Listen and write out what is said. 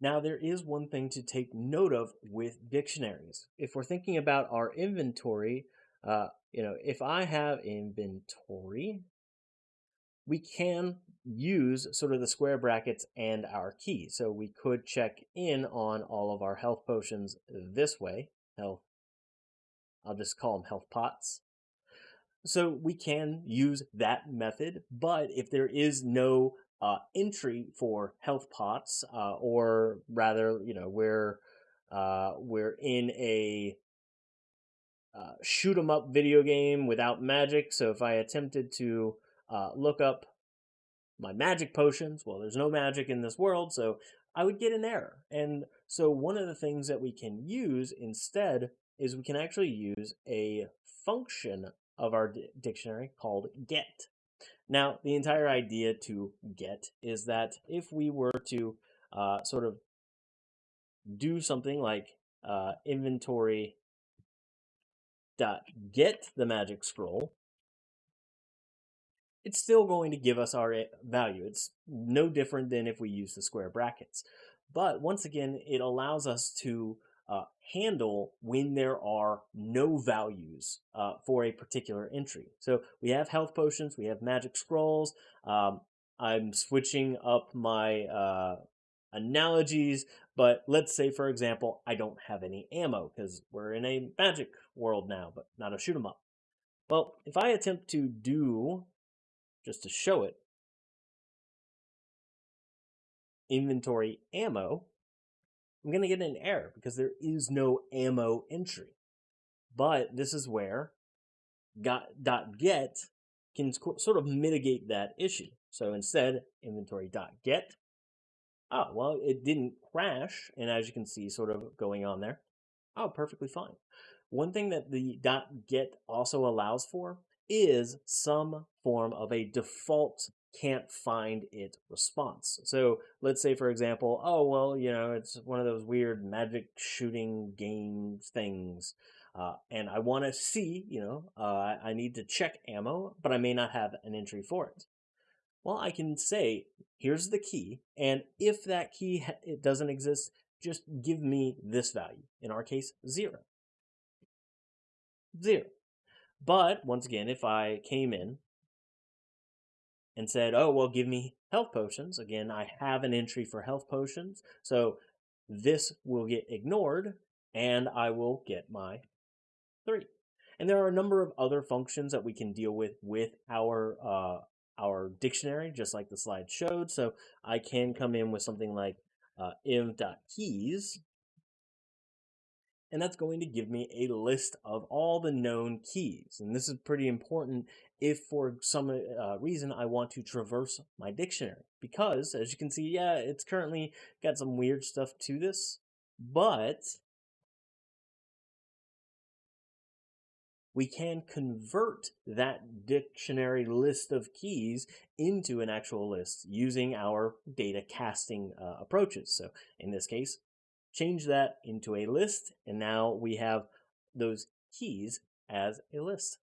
Now, there is one thing to take note of with dictionaries. If we're thinking about our inventory, uh, you know, if I have inventory, we can use sort of the square brackets and our key. So we could check in on all of our health potions this way. Health, I'll just call them health pots. So we can use that method, but if there is no uh, entry for health pots, uh, or rather, you know, we're uh, we're in a uh, shoot 'em up video game without magic. So if I attempted to uh, look up my magic potions, well, there's no magic in this world, so I would get an error. And so one of the things that we can use instead is we can actually use a function of our dictionary called get. Now, the entire idea to get is that if we were to uh, sort of do something like uh, inventory dot get the magic scroll, it's still going to give us our eh, value. It's no different than if we use the square brackets. But once again, it allows us to uh, handle when there are no values uh, for a particular entry. So we have health potions, we have magic scrolls. Um, I'm switching up my uh, analogies, but let's say, for example, I don't have any ammo because we're in a magic world now, but not a shoot 'em up. Well, if I attempt to do, just to show it, inventory ammo, I'm going to get an error because there is no ammo entry. But this is where dot get can sort of mitigate that issue. So instead, inventory dot get. Oh, well, it didn't crash. And as you can see, sort of going on there. Oh, perfectly fine. One thing that the dot get also allows for is some form of a default can't find it response. So let's say, for example, oh, well, you know, it's one of those weird magic shooting game things. Uh, and I want to see, you know, uh, I need to check ammo, but I may not have an entry for it. Well, I can say, here's the key, and if that key it doesn't exist, just give me this value. In our case, zero. Zero. But once again, if I came in and said, oh, well, give me health potions. Again, I have an entry for health potions. So this will get ignored and I will get my three. And there are a number of other functions that we can deal with with our uh, our dictionary, just like the slide showed. So I can come in with something like uh, iv.keys, and that's going to give me a list of all the known keys. And this is pretty important if for some uh, reason I want to traverse my dictionary. Because, as you can see, yeah, it's currently got some weird stuff to this, but we can convert that dictionary list of keys into an actual list using our data casting uh, approaches. So in this case, change that into a list, and now we have those keys as a list.